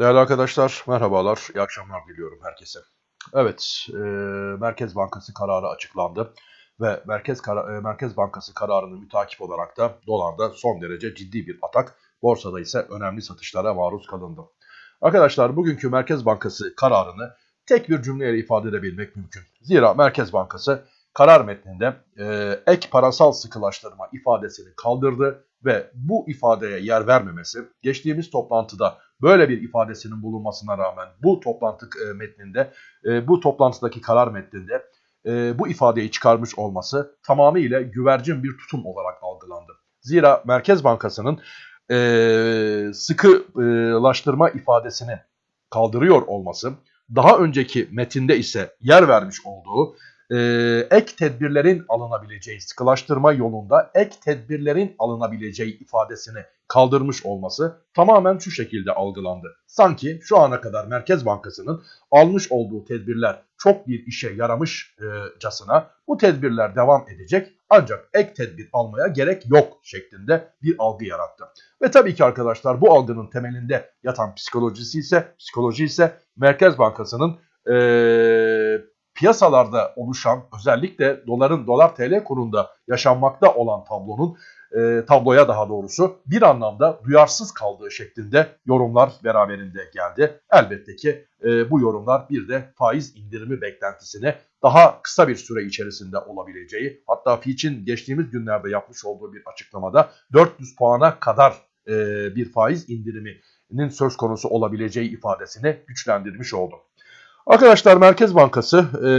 Değerli arkadaşlar, merhabalar, iyi akşamlar diliyorum herkese. Evet, e, Merkez Bankası kararı açıklandı ve Merkez Kara- e, Merkez Bankası kararını mütakip olarak da dolarda son derece ciddi bir atak, borsada ise önemli satışlara maruz kalındı. Arkadaşlar bugünkü Merkez Bankası kararını tek bir cümleyle ifade edebilmek mümkün. Zira Merkez Bankası karar metninde e, ek parasal sıkılaştırma ifadesini kaldırdı ve bu ifadeye yer vermemesi geçtiğimiz toplantıda böyle bir ifadesinin bulunmasına rağmen bu toplantı e, metninde e, bu toplantıdaki karar metninde e, bu ifadeyi çıkarmış olması tamamıyla güvercin bir tutum olarak algılandı. Zira Merkez Bankası'nın sıkılaştırma ifadesini kaldırıyor olması daha önceki metinde ise yer vermiş olduğu e, ek tedbirlerin alınabileceği sıkılaştırma yolunda ek tedbirlerin alınabileceği ifadesini kaldırmış olması tamamen şu şekilde algılandı. Sanki şu ana kadar Merkez Bankası'nın almış olduğu tedbirler çok bir işe yaramışcasına bu tedbirler devam edecek ancak ek tedbir almaya gerek yok şeklinde bir algı yarattı. Ve tabii ki arkadaşlar bu algının temelinde yatan psikolojisi ise psikoloji ise Merkez Bankası'nın ee, piyasalarda oluşan özellikle doların dolar TL kurunda yaşanmakta olan tablonun e, tabloya daha doğrusu bir anlamda duyarsız kaldığı şeklinde yorumlar beraberinde geldi. Elbette ki e, bu yorumlar bir de faiz indirimi beklentisine daha kısa bir süre içerisinde olabileceği hatta Fitch'in geçtiğimiz günlerde yapmış olduğu bir açıklamada 400 puana kadar e, bir faiz indiriminin söz konusu olabileceği ifadesini güçlendirmiş oldu. Arkadaşlar Merkez Bankası e,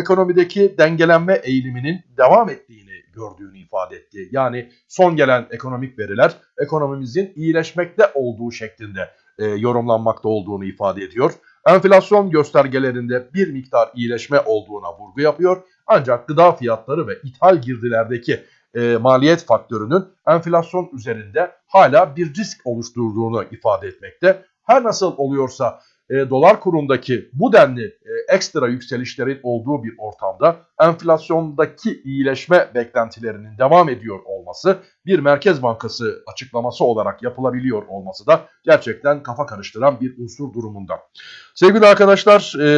ekonomideki dengelenme eğiliminin devam ettiğini gördüğünü ifade etti. Yani son gelen ekonomik veriler ekonomimizin iyileşmekte olduğu şeklinde e, yorumlanmakta olduğunu ifade ediyor. Enflasyon göstergelerinde bir miktar iyileşme olduğuna vurgu yapıyor. Ancak gıda fiyatları ve ithal girdilerdeki e, maliyet faktörünün enflasyon üzerinde hala bir risk oluşturduğunu ifade etmekte. Her nasıl oluyorsa e, dolar kurundaki bu denli e, ekstra yükselişlerin olduğu bir ortamda enflasyondaki iyileşme beklentilerinin devam ediyor olması bir Merkez Bankası açıklaması olarak yapılabiliyor olması da gerçekten kafa karıştıran bir unsur durumunda. Sevgili arkadaşlar e,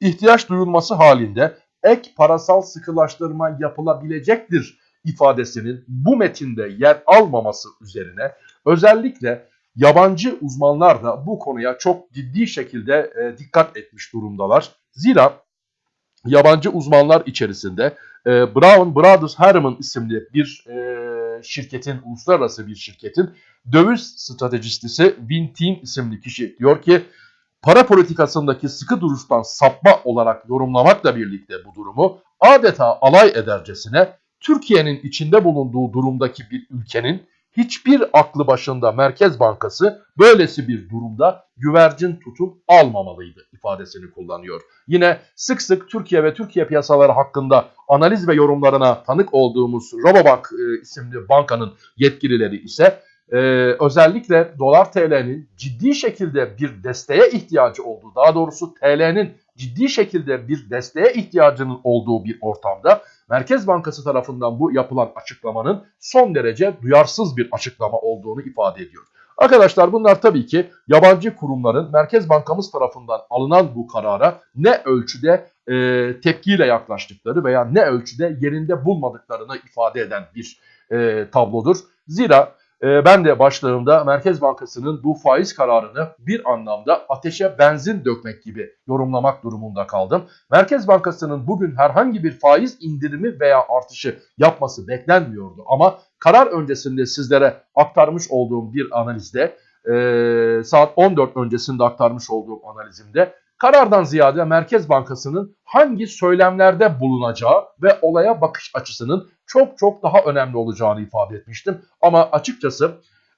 ihtiyaç duyulması halinde ek parasal sıkılaştırma yapılabilecektir ifadesinin bu metinde yer almaması üzerine özellikle yabancı uzmanlar da bu konuya çok ciddi şekilde e, dikkat etmiş durumdalar. Zira yabancı uzmanlar içerisinde e, Brown Brothers Harriman isimli bir e, şirketin, uluslararası bir şirketin döviz stratejistisi Vintin isimli kişi diyor ki para politikasındaki sıkı duruştan sapma olarak yorumlamakla birlikte bu durumu adeta alay edercesine Türkiye'nin içinde bulunduğu durumdaki bir ülkenin hiçbir aklı başında Merkez Bankası böylesi bir durumda güvercin tutum almamalıydı ifadesini kullanıyor. Yine sık sık Türkiye ve Türkiye piyasaları hakkında analiz ve yorumlarına tanık olduğumuz Robobank e, isimli bankanın yetkilileri ise e, özellikle dolar TL'nin ciddi şekilde bir desteğe ihtiyacı olduğu, daha doğrusu TL'nin ciddi şekilde bir desteğe ihtiyacının olduğu bir ortamda Merkez Bankası tarafından bu yapılan açıklamanın son derece duyarsız bir açıklama olduğunu ifade ediyor. Arkadaşlar bunlar tabii ki yabancı kurumların Merkez Bankamız tarafından alınan bu karara ne ölçüde e, tepkiyle yaklaştıkları veya ne ölçüde yerinde bulmadıklarını ifade eden bir e, tablodur. Zira ben de başlığımda Merkez Bankası'nın bu faiz kararını bir anlamda ateşe benzin dökmek gibi yorumlamak durumunda kaldım. Merkez Bankası'nın bugün herhangi bir faiz indirimi veya artışı yapması beklenmiyordu. Ama karar öncesinde sizlere aktarmış olduğum bir analizde e, saat 14 öncesinde aktarmış olduğum analizimde karardan ziyade Merkez Bankası'nın hangi söylemlerde bulunacağı ve olaya bakış açısının çok çok daha önemli olacağını ifade etmiştim. Ama açıkçası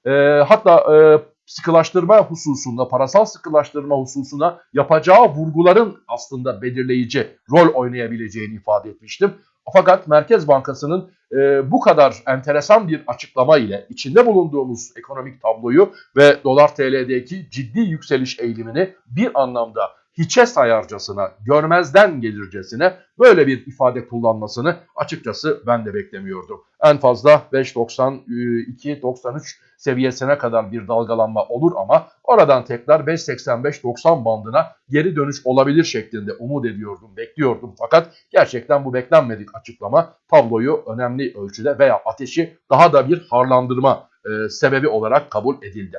e, hatta e, sıkılaştırma hususunda, parasal sıkılaştırma hususuna yapacağı vurguların aslında belirleyici rol oynayabileceğini ifade etmiştim. Fakat Merkez Bankası'nın e, bu kadar enteresan bir açıklama ile içinde bulunduğumuz ekonomik tabloyu ve dolar TL'deki ciddi yükseliş eğilimini bir anlamda hiçe sayarcasına, görmezden gelircesine böyle bir ifade kullanmasını açıkçası ben de beklemiyordum. En fazla 5.92-93 seviyesine kadar bir dalgalanma olur ama oradan tekrar 5.85-90 bandına geri dönüş olabilir şeklinde umut ediyordum, bekliyordum. Fakat gerçekten bu beklenmedik açıklama tabloyu önemli ölçüde veya ateşi daha da bir harlandırma e, sebebi olarak kabul edildi.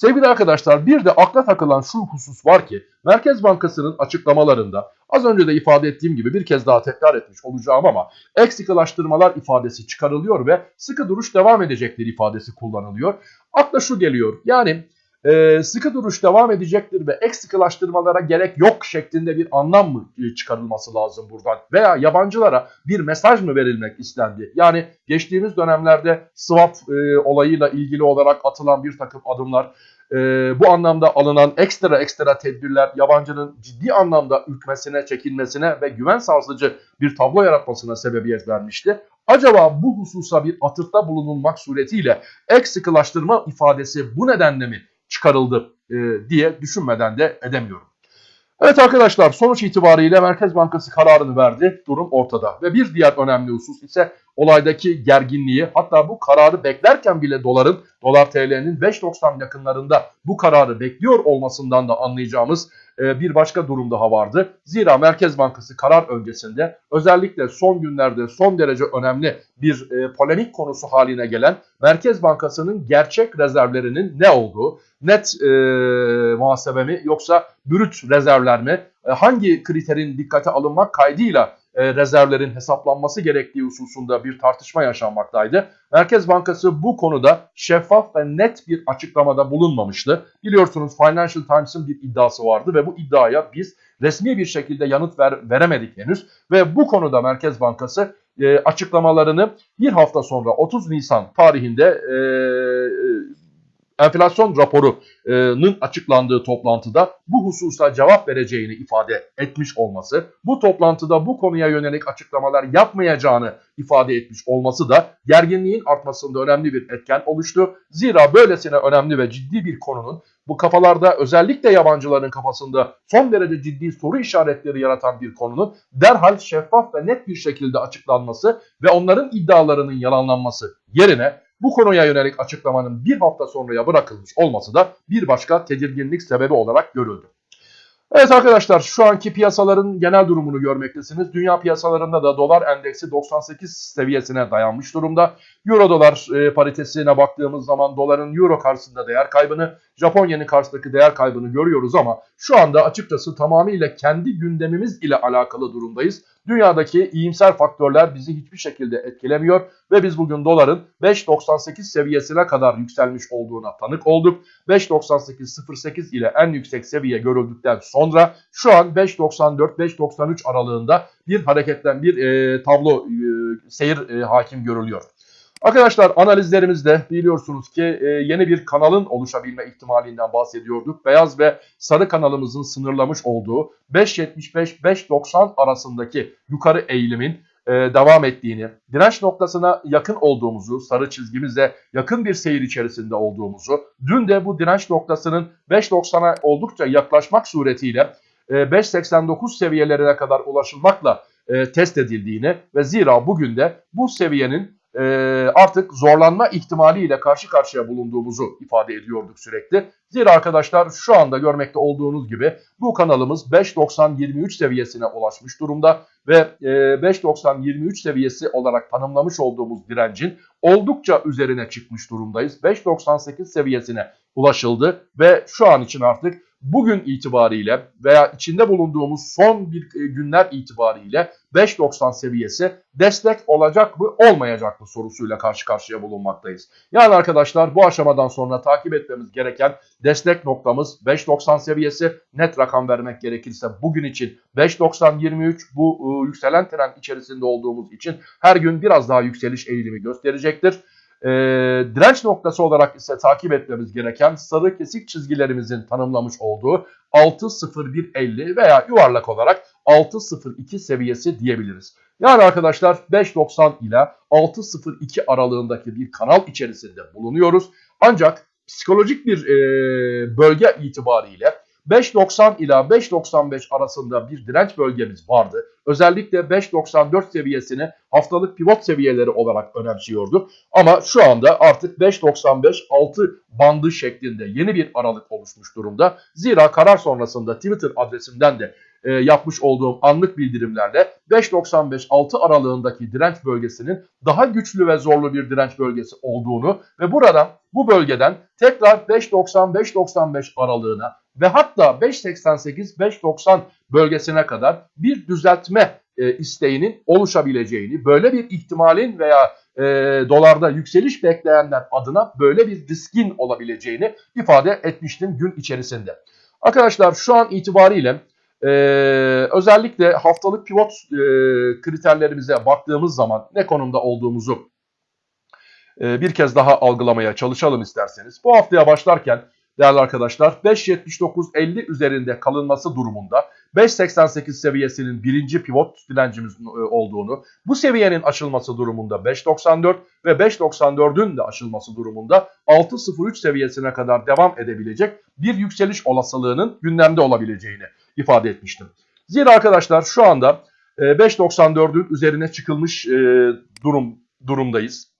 Sevgili arkadaşlar bir de akla takılan şu husus var ki Merkez Bankası'nın açıklamalarında az önce de ifade ettiğim gibi bir kez daha tekrar etmiş olacağım ama ek sıkılaştırmalar ifadesi çıkarılıyor ve sıkı duruş devam edecektir ifadesi kullanılıyor. Akla şu geliyor yani e, sıkı duruş devam edecektir ve ek sıkılaştırmalara gerek yok şeklinde bir anlam mı e, çıkarılması lazım buradan? Veya yabancılara bir mesaj mı verilmek istendi? Yani geçtiğimiz dönemlerde swap e, olayıyla ilgili olarak atılan bir takım adımlar, e, bu anlamda alınan ekstra ekstra tedbirler yabancının ciddi anlamda ürkmesine, çekinmesine ve güven sarsıcı bir tablo yaratmasına sebebiyet vermişti. Acaba bu hususa bir atıfta bulunulmak suretiyle ek ifadesi bu nedenle mi çıkarıldı e, diye düşünmeden de edemiyorum. Evet arkadaşlar sonuç itibariyle Merkez Bankası kararını verdi. Durum ortada. Ve bir diğer önemli husus ise olaydaki gerginliği hatta bu kararı beklerken bile doların, dolar TL'nin 5.90 yakınlarında bu kararı bekliyor olmasından da anlayacağımız e, bir başka durum daha vardı. Zira Merkez Bankası karar öncesinde özellikle son günlerde son derece önemli bir e, polemik konusu haline gelen Merkez Bankası'nın gerçek rezervlerinin ne olduğu, net e, muhasebe mi yoksa brüt rezervler mi, e, hangi kriterin dikkate alınmak kaydıyla e, rezervlerin hesaplanması gerektiği hususunda bir tartışma yaşanmaktaydı. Merkez Bankası bu konuda şeffaf ve net bir açıklamada bulunmamıştı. Biliyorsunuz Financial Times'ın bir iddiası vardı ve bu iddiaya biz resmi bir şekilde yanıt ver, veremedik henüz. Ve bu konuda Merkez Bankası e, açıklamalarını bir hafta sonra 30 Nisan tarihinde e, enflasyon raporunun açıklandığı toplantıda bu hususa cevap vereceğini ifade etmiş olması, bu toplantıda bu konuya yönelik açıklamalar yapmayacağını ifade etmiş olması da gerginliğin artmasında önemli bir etken oluştu. Zira böylesine önemli ve ciddi bir konunun bu kafalarda özellikle yabancıların kafasında son derece ciddi soru işaretleri yaratan bir konunun derhal şeffaf ve net bir şekilde açıklanması ve onların iddialarının yalanlanması yerine bu konuya yönelik açıklamanın bir hafta sonraya bırakılmış olması da bir başka tedirginlik sebebi olarak görüldü. Evet arkadaşlar şu anki piyasaların genel durumunu görmektesiniz. Dünya piyasalarında da dolar endeksi 98 seviyesine dayanmış durumda. Euro dolar e, paritesine baktığımız zaman doların euro karşısında değer kaybını, Japon yeni karşısındaki değer kaybını görüyoruz ama şu anda açıkçası tamamıyla kendi gündemimiz ile alakalı durumdayız. Dünyadaki iyimser faktörler bizi hiçbir şekilde etkilemiyor ve biz bugün doların 5.98 seviyesine kadar yükselmiş olduğuna tanık olduk. 5.98.08 ile en yüksek seviye görüldükten sonra şu an 5.94-5.93 aralığında bir hareketten bir e, tablo e, seyir e, hakim görülüyor. Arkadaşlar analizlerimizde biliyorsunuz ki e, yeni bir kanalın oluşabilme ihtimalinden bahsediyorduk. Beyaz ve sarı kanalımızın sınırlamış olduğu 5.75-5.90 arasındaki yukarı eğilimin e, devam ettiğini, direnç noktasına yakın olduğumuzu, sarı çizgimizle yakın bir seyir içerisinde olduğumuzu, dün de bu direnç noktasının 5.90'a oldukça yaklaşmak suretiyle e, 5.89 seviyelerine kadar ulaşılmakla e, test edildiğini ve zira bugün de bu seviyenin e, artık zorlanma ihtimaliyle karşı karşıya bulunduğumuzu ifade ediyorduk sürekli. Zira arkadaşlar şu anda görmekte olduğunuz gibi bu kanalımız 5.90-23 seviyesine ulaşmış durumda ve e, 5.90-23 seviyesi olarak tanımlamış olduğumuz direncin oldukça üzerine çıkmış durumdayız. 5.98 seviyesine ulaşıldı ve şu an için artık bugün itibariyle veya içinde bulunduğumuz son bir e, günler itibariyle 5.90 seviyesi destek olacak mı olmayacak mı sorusuyla karşı karşıya bulunmaktayız. Yani arkadaşlar bu aşamadan sonra takip etmemiz gereken destek noktamız 5.90 seviyesi net rakam vermek gerekirse bugün için 5.90-23 bu ıı, yükselen trend içerisinde olduğumuz için her gün biraz daha yükseliş eğilimi gösterecektir. E, direnç noktası olarak ise takip etmemiz gereken sarı kesik çizgilerimizin tanımlamış olduğu 6.0150 veya yuvarlak olarak 6.02 seviyesi diyebiliriz. Yani arkadaşlar 5.90 ile 6.02 aralığındaki bir kanal içerisinde bulunuyoruz. Ancak psikolojik bir e, bölge itibariyle 5.90 ila 5.95 arasında bir direnç bölgemiz vardı. Özellikle 5.94 seviyesini haftalık pivot seviyeleri olarak önemsiyordu. Ama şu anda artık 5.95-6 bandı şeklinde yeni bir aralık oluşmuş durumda. Zira karar sonrasında Twitter adresimden de e, yapmış olduğum anlık bildirimlerle 5.95-6 aralığındaki direnç bölgesinin daha güçlü ve zorlu bir direnç bölgesi olduğunu ve buradan bu bölgeden tekrar 5.90-5.95 aralığına ve hatta 5.88-5.90 bölgesine kadar bir düzeltme e, isteğinin oluşabileceğini, böyle bir ihtimalin veya e, dolarda yükseliş bekleyenler adına böyle bir riskin olabileceğini ifade etmiştim gün içerisinde. Arkadaşlar şu an itibariyle ee, özellikle haftalık pivot e, kriterlerimize baktığımız zaman ne konumda olduğumuzu e, bir kez daha algılamaya çalışalım isterseniz. Bu haftaya başlarken değerli arkadaşlar 5.79.50 üzerinde kalınması durumunda 5.88 seviyesinin birinci pivot direncimiz e, olduğunu, bu seviyenin aşılması durumunda 5.94 ve 5.94'ün de aşılması durumunda 6.03 seviyesine kadar devam edebilecek bir yükseliş olasılığının gündemde olabileceğini ifade etmiştim. Zira arkadaşlar şu anda 5.94'ün üzerine çıkılmış e, durum durumdayız.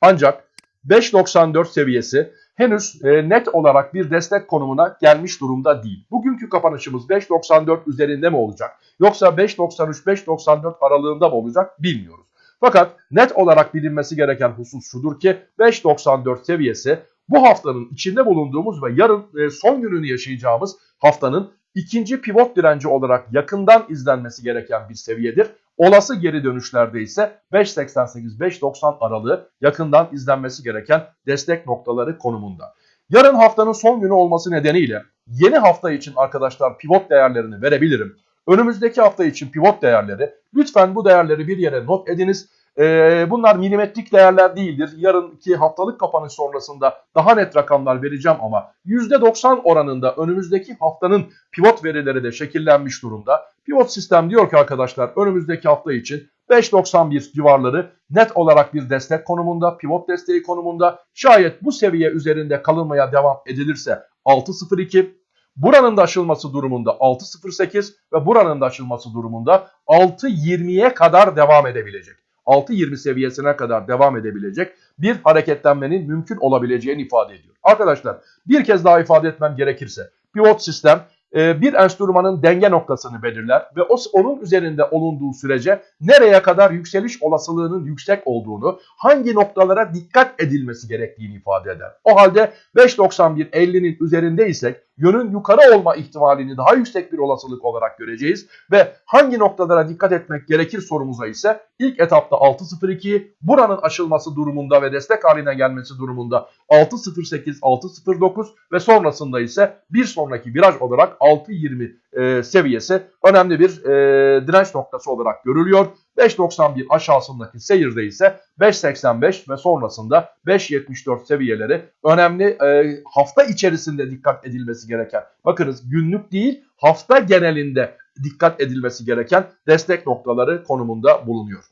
Ancak 5.94 seviyesi henüz e, net olarak bir destek konumuna gelmiş durumda değil. Bugünkü kapanışımız 5.94 üzerinde mi olacak? Yoksa 5.93-5.94 aralığında mı olacak bilmiyoruz. Fakat net olarak bilinmesi gereken husus şudur ki 5.94 seviyesi bu haftanın içinde bulunduğumuz ve yarın e, son gününü yaşayacağımız haftanın ikinci pivot direnci olarak yakından izlenmesi gereken bir seviyedir. Olası geri dönüşlerde ise 5.88-5.90 aralığı yakından izlenmesi gereken destek noktaları konumunda. Yarın haftanın son günü olması nedeniyle yeni hafta için arkadaşlar pivot değerlerini verebilirim. Önümüzdeki hafta için pivot değerleri lütfen bu değerleri bir yere not ediniz. Ee, bunlar milimetrik değerler değildir. Yarınki haftalık kapanış sonrasında daha net rakamlar vereceğim ama %90 oranında önümüzdeki haftanın pivot verileri de şekillenmiş durumda. Pivot sistem diyor ki arkadaşlar önümüzdeki hafta için 5.91 civarları net olarak bir destek konumunda, pivot desteği konumunda. Şayet bu seviye üzerinde kalınmaya devam edilirse 6.02, buranın da aşılması durumunda 6.08 ve buranın da aşılması durumunda 6.20'ye kadar devam edebilecek. 6.20 seviyesine kadar devam edebilecek bir hareketlenmenin mümkün olabileceğini ifade ediyor. Arkadaşlar bir kez daha ifade etmem gerekirse pivot sistem e, bir enstrümanın denge noktasını belirler ve onun üzerinde olunduğu sürece nereye kadar yükseliş olasılığının yüksek olduğunu, hangi noktalara dikkat edilmesi gerektiğini ifade eder. O halde 5.91.50'nin üzerindeysek yönün yukarı olma ihtimalini daha yüksek bir olasılık olarak göreceğiz ve hangi noktalara dikkat etmek gerekir sorumuza ise ilk etapta 6.02 buranın aşılması durumunda ve destek haline gelmesi durumunda 6.08 6.09 ve sonrasında ise bir sonraki viraj olarak 6.20 e, seviyesi önemli bir e, direnç noktası olarak görülüyor. 5.91 aşağısındaki seyirde ise 5.85 ve sonrasında 5.74 seviyeleri önemli e, hafta içerisinde dikkat edilmesi gereken. Bakınız günlük değil hafta genelinde dikkat edilmesi gereken destek noktaları konumunda bulunuyor.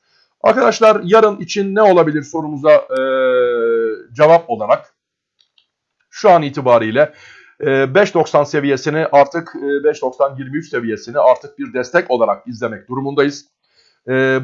Arkadaşlar yarın için ne olabilir sorumuza e, cevap olarak şu an itibariyle 5.90 seviyesini artık 5.90-23 seviyesini artık bir destek olarak izlemek durumundayız.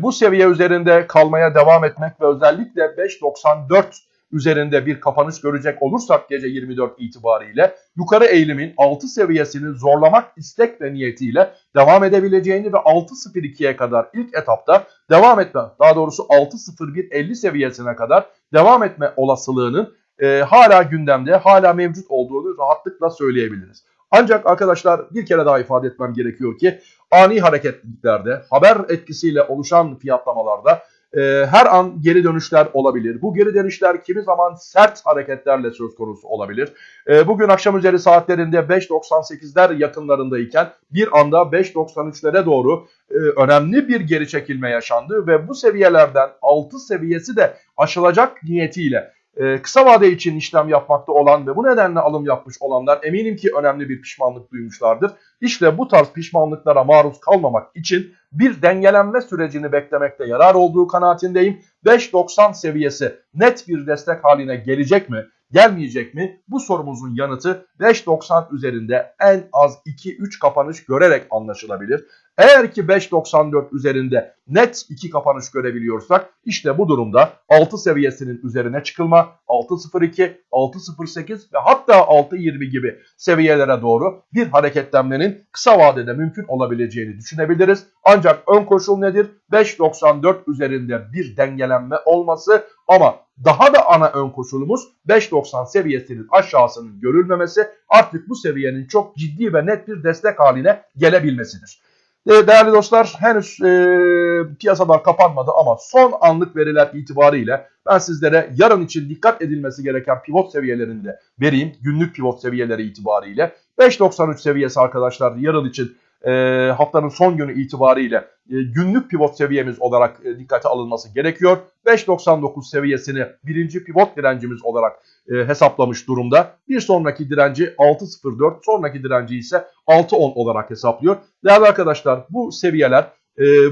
Bu seviye üzerinde kalmaya devam etmek ve özellikle 5.94 üzerinde bir kapanış görecek olursak gece 24 itibariyle yukarı eğilimin 6 seviyesini zorlamak istek ve niyetiyle devam edebileceğini ve 6.02'ye kadar ilk etapta devam etme daha doğrusu 6.01.50 seviyesine kadar devam etme olasılığının e, hala gündemde, hala mevcut olduğunu rahatlıkla söyleyebiliriz. Ancak arkadaşlar bir kere daha ifade etmem gerekiyor ki ani hareketliliklerde, haber etkisiyle oluşan fiyatlamalarda e, her an geri dönüşler olabilir. Bu geri dönüşler kimi zaman sert hareketlerle söz konusu olabilir. E, bugün akşam üzeri saatlerinde 5.98'ler yakınlarındayken bir anda 5.93'lere doğru e, önemli bir geri çekilme yaşandı ve bu seviyelerden 6 seviyesi de aşılacak niyetiyle e, kısa vade için işlem yapmakta olan ve bu nedenle alım yapmış olanlar eminim ki önemli bir pişmanlık duymuşlardır. İşte bu tarz pişmanlıklara maruz kalmamak için bir dengelenme sürecini beklemekte yarar olduğu kanaatindeyim. 5.90 seviyesi net bir destek haline gelecek mi? gelmeyecek mi? Bu sorumuzun yanıtı 5.90 üzerinde en az 2-3 kapanış görerek anlaşılabilir. Eğer ki 5.94 üzerinde net 2 kapanış görebiliyorsak işte bu durumda 6 seviyesinin üzerine çıkılma 6.02, 6.08 ve hatta 6.20 gibi seviyelere doğru bir hareketlenmenin kısa vadede mümkün olabileceğini düşünebiliriz. Ancak ön koşul nedir? 5.94 üzerinde bir dengelenme olması ama daha da ana ön koşulumuz 5.90 seviyesinin aşağısının görülmemesi artık bu seviyenin çok ciddi ve net bir destek haline gelebilmesidir. E, değerli dostlar henüz e, piyasalar kapanmadı ama son anlık veriler itibariyle ben sizlere yarın için dikkat edilmesi gereken pivot seviyelerinde vereyim. Günlük pivot seviyeleri itibariyle 5.93 seviyesi arkadaşlar yarın için e, haftanın son günü itibariyle e, günlük pivot seviyemiz olarak e, dikkate alınması gerekiyor. 5.99 seviyesini birinci pivot direncimiz olarak e, hesaplamış durumda. Bir sonraki direnci 6.04 sonraki direnci ise 6.10 olarak hesaplıyor. Değerli arkadaşlar bu seviyeler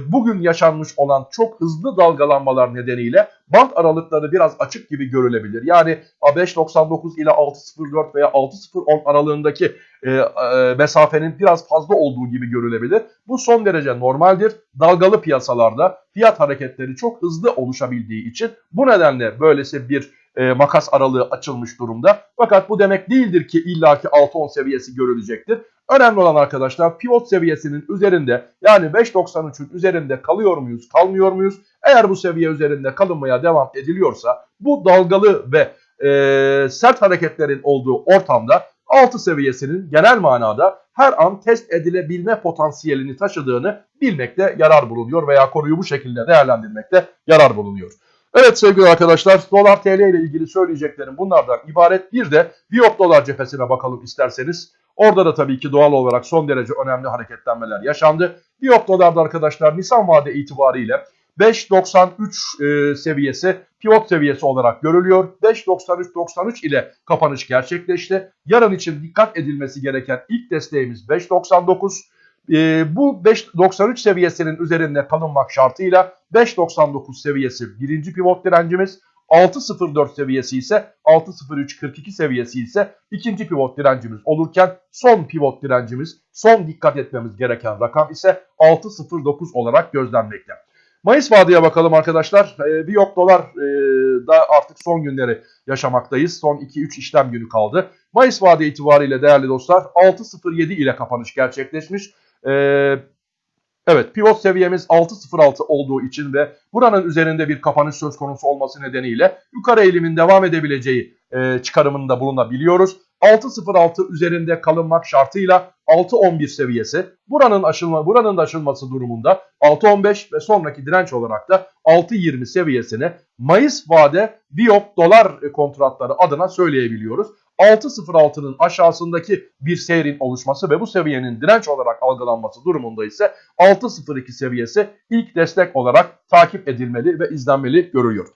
bugün yaşanmış olan çok hızlı dalgalanmalar nedeniyle band aralıkları biraz açık gibi görülebilir. Yani 5.99 ile 6.04 veya 6.010 aralığındaki e, e, mesafenin biraz fazla olduğu gibi görülebilir. Bu son derece normaldir. Dalgalı piyasalarda fiyat hareketleri çok hızlı oluşabildiği için bu nedenle böylesi bir e, makas aralığı açılmış durumda. Fakat bu demek değildir ki illaki 6-10 seviyesi görülecektir. Önemli olan arkadaşlar pivot seviyesinin üzerinde yani 5.93'ün üzerinde kalıyor muyuz kalmıyor muyuz? Eğer bu seviye üzerinde kalınmaya devam ediliyorsa bu dalgalı ve e, sert hareketlerin olduğu ortamda 6 seviyesinin genel manada her an test edilebilme potansiyelini taşıdığını bilmekte yarar bulunuyor veya konuyu bu şekilde değerlendirmekte yarar bulunuyor. Evet sevgili arkadaşlar dolar tl ile ilgili söyleyeceklerim bunlardan ibaret. Bir de Viyop dolar cephesine bakalım isterseniz. Orada da tabii ki doğal olarak son derece önemli hareketlenmeler yaşandı. Viyop dolarda arkadaşlar Nisan vade itibariyle 5.93 e, seviyesi pivot seviyesi olarak görülüyor. 5.93.93 ile kapanış gerçekleşti. Yarın için dikkat edilmesi gereken ilk desteğimiz 5.99. E, bu 5.93 seviyesinin üzerinde kalınmak şartıyla 5.99 seviyesi birinci pivot direncimiz. 6.04 seviyesi ise 6.03.42 seviyesi ise ikinci pivot direncimiz olurken son pivot direncimiz son dikkat etmemiz gereken rakam ise 6.09 olarak gözlenmekte. Mayıs vadeye bakalım arkadaşlar. E, bir yok dolar e, da artık son günleri yaşamaktayız. Son 2-3 işlem günü kaldı. Mayıs vade itibariyle değerli dostlar 6.07 ile kapanış gerçekleşmiş. E, evet pivot seviyemiz 6.06 olduğu için ve buranın üzerinde bir kapanış söz konusu olması nedeniyle yukarı eğilimin devam edebileceği e, çıkarımında bulunabiliyoruz. 6.06 üzerinde kalınmak şartıyla 6.11 seviyesi. Buranın aşılma buranın da aşılması durumunda 6.15 ve sonraki direnç olarak da 6.20 seviyesini Mayıs vade Biop dolar kontratları adına söyleyebiliyoruz. 6.06'nın aşağısındaki bir seyrin oluşması ve bu seviyenin direnç olarak algılanması durumunda ise 6.02 seviyesi ilk destek olarak takip edilmeli ve izlenmeli görülüyor.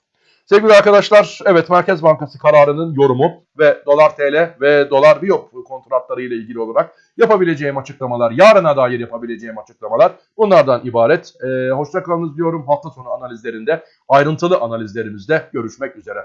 Sevgili arkadaşlar, evet Merkez Bankası kararının yorumu ve dolar TL ve dolar biyop kontratları ile ilgili olarak yapabileceğim açıklamalar, yarına dair yapabileceğim açıklamalar bunlardan ibaret. Ee, hoşçakalınız diyorum. Hafta sonu analizlerinde, ayrıntılı analizlerimizde görüşmek üzere.